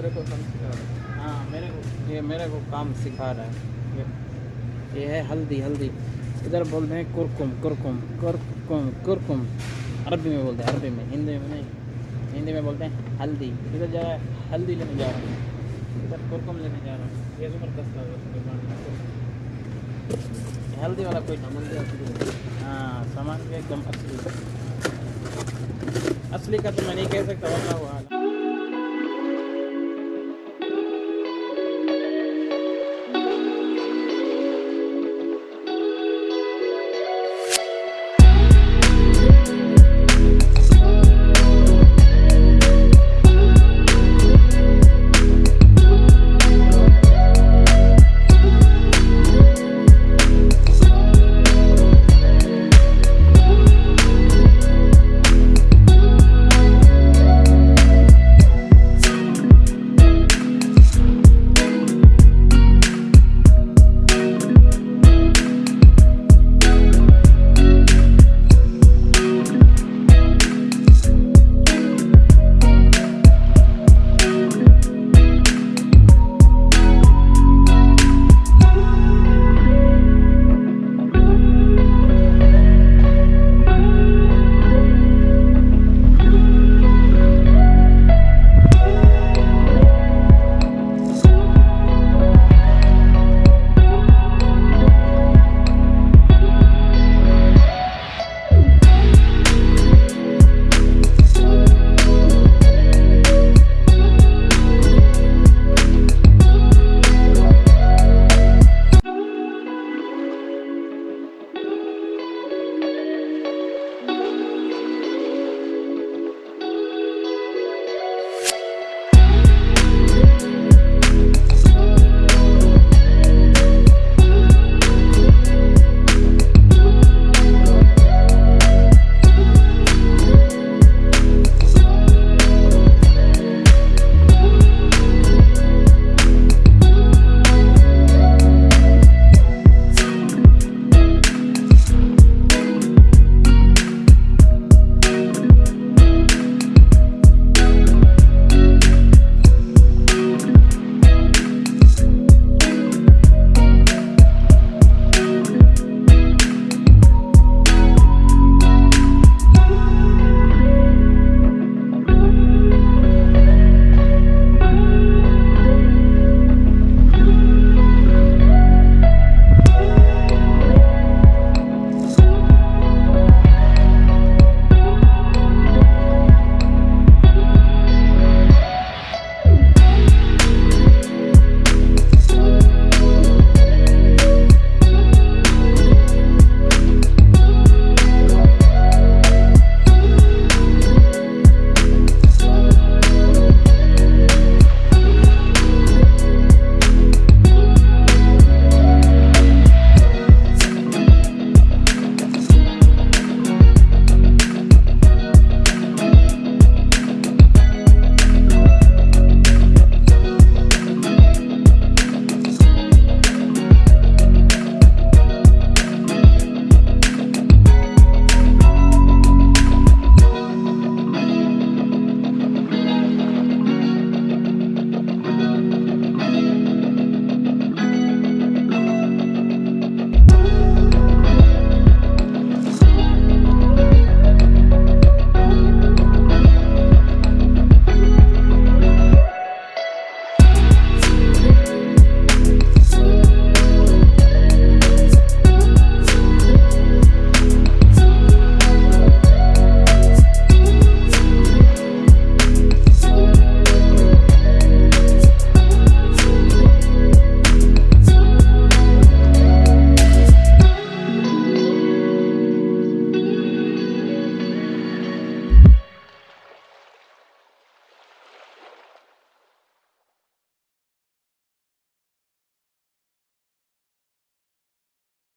मेरे को काम सिखा रहा है। हाँ मेरे को। ये मेरे को काम सिखा रहा है। ये है हल्दी हल्दी। इधर बोलते हैं कुरकुम कुरकुम कुरकुम कुरकुम। अरबी में बोलते हैं, अरबी में। हिंदी में नहीं। हिंदी में बोलते हैं हल्दी। इधर जा रहा है, हल्दी लेने जा रहा हूँ। इधर कुरकुम लेने जा रहा हूँ। ये ज़बरदस्त है हल्दी वाला कोई सामान हाँ। सामान भी एकदम असली असली का तो मैं नहीं कह सकता, वरना हुआ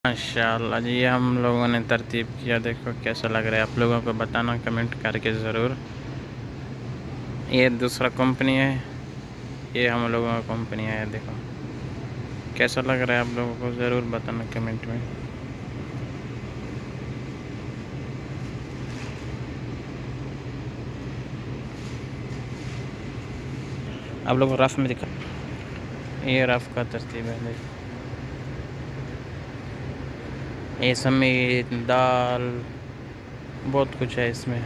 माशाल्लाह जी ये हम लोगों ने तरतीब किया। देखो कैसा लग रहा है। आप लोगों को बताना, कमेंट करके ज़रूर। ये दूसरा कंपनी है। ये हम लोगों का कंपनी है, देखो। कैसा लग रहा है आप लोगों को? ज़रूर बताना कमेंट में। आप लोग रफ़ में दिखा ये रफ़ का तरतीब है देखिए ये समीत दाल बहुत कुछ है इसमें।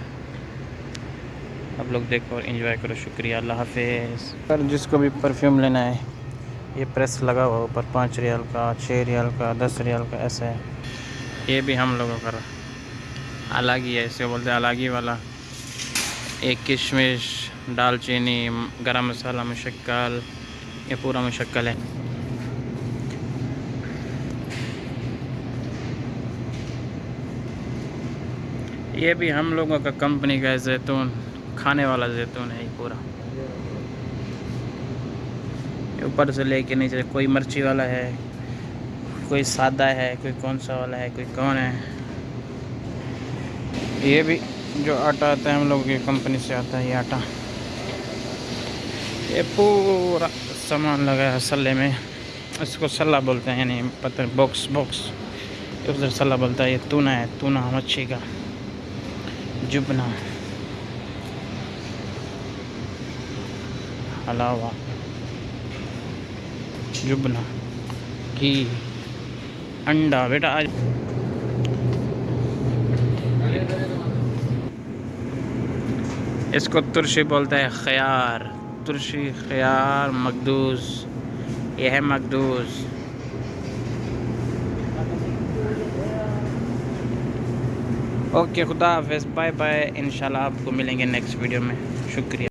आप लोग देखो और इन्जॉय करो शुक्रिया अल्लाह हाफिज़। पर जिसको भी परफ्यूम लेना है ये प्रेस लगा हुआ ऊपर पाँच रियाल का छः रियाल का दस रियाल का ऐसा है। ये भी हम लोगों का अलग ही है इसे बोलते हैं अलग ही वाला। एक किशमिश दालचीनी गरम मसाला मुशक्ल ये पूरा मुशक्ल है। ये भी हम लोगों का कंपनी का जैतून, खाने वाला जैतून है ये पूरा। ऊपर से लेके नीचे, कोई मिर्ची वाला है, कोई सादा है, कोई कौन सा वाला है, कोई कौन है। ये भी जो आटा आता है हम लोगों की कंपनी से आता है ये आटा। ये पूरा सामान लगा है सल्ले में। इसको सल्ला बोलते हैं, यानी पता बॉक्स बॉक्स उधर सल्ला बोलता है, ये तूना है, तूना मच्छी का। जुबना। हलावा जुबना घी अंडा। बेटा, आज इसको तुरशी बोलते हैं ख्यार। तुरशी ख्यार मकदूस। यह है ओके खुदा हाफ़ बाय बाय इंशाल्लाह आपको मिलेंगे नेक्स्ट वीडियो में शुक्रिया।